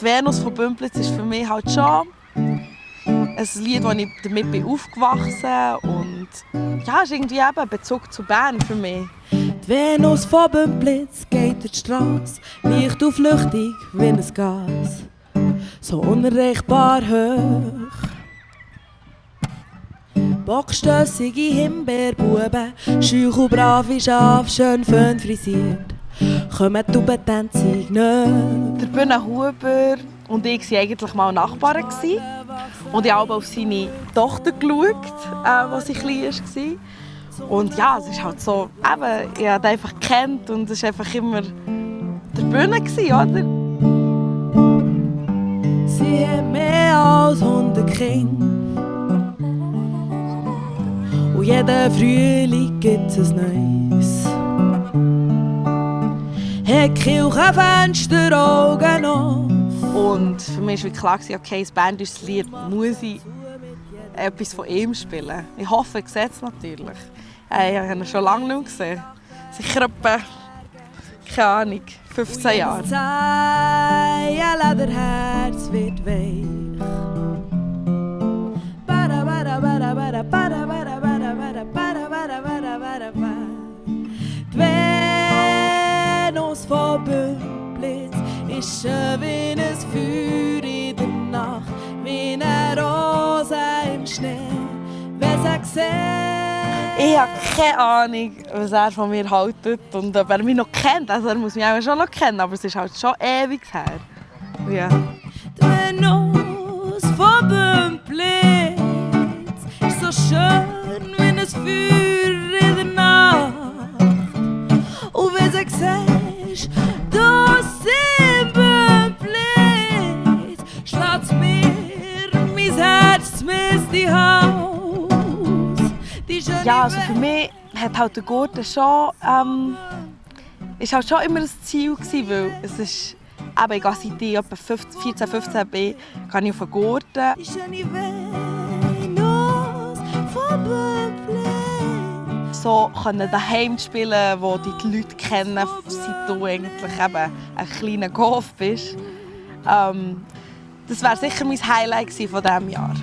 die Venus von Bümplitz ist für mich halt schon ein Lied, das ich damit bin aufgewachsen und ja, ist irgendwie eben ein Bezug zu Bern für mich. Die Venus von Bümplitz geht durch die Straße, leicht und flüchtig wie ein Gas, so unerreichbar hoch. Bockstössige Himbeerbuben, schüch und brave Schafe, schön fön frisiert, kommen die Tubentänzig nicht. Der Bühne Huber und ich waren eigentlich mal Nachbarn. Und ich habe auf seine Tochter geschaut, äh, als sie klein war. Und ja, es ist halt so, eben, ich habe ihn einfach gekannt und es war einfach immer der Bühne, oder? Sie haben mehr als 100 Kinder. Und jeden Frühling gibt es ein Neues. Hat Kirchenfenster Augen auf. Und für mich war klar, okay, das Band ist das Lied, muss ich etwas von ihm spielen. Ich hoffe, er sieht es natürlich. Ich habe ihn schon lange nicht mehr gesehen. Sicher etwa, keine Ahnung, 15 Jahre. Zeilen, der Herz wird weich. Schön wie ein Feuer in der Nacht, wie eine Rose im Schnee. Wer sieht, Ich habe keine Ahnung, was er von mir haltet und ob er mich noch kennt. Also er muss mich auch schon noch kennen, aber es ist halt schon ewig her. Ja. Venus von Bümplitz ist so schön wie ein Feuer in der Nacht. Und wenn du siehst, Schlägt mir mein Herz mit die Haus. Die ja, also für mich hat halt der Gurten schon, ähm, ist halt schon immer ein Ziel gewesen, weil es ist, eben, ich gehe seit ich etwa 15, 14, 15 bin, gehe ich auf den Gurten. So können daheim spielen, wo die, die Leute kennen, seit du eigentlich eben ein kleiner Golf bist. Ähm, das wäre sicher mein Highlight von diesem Jahr.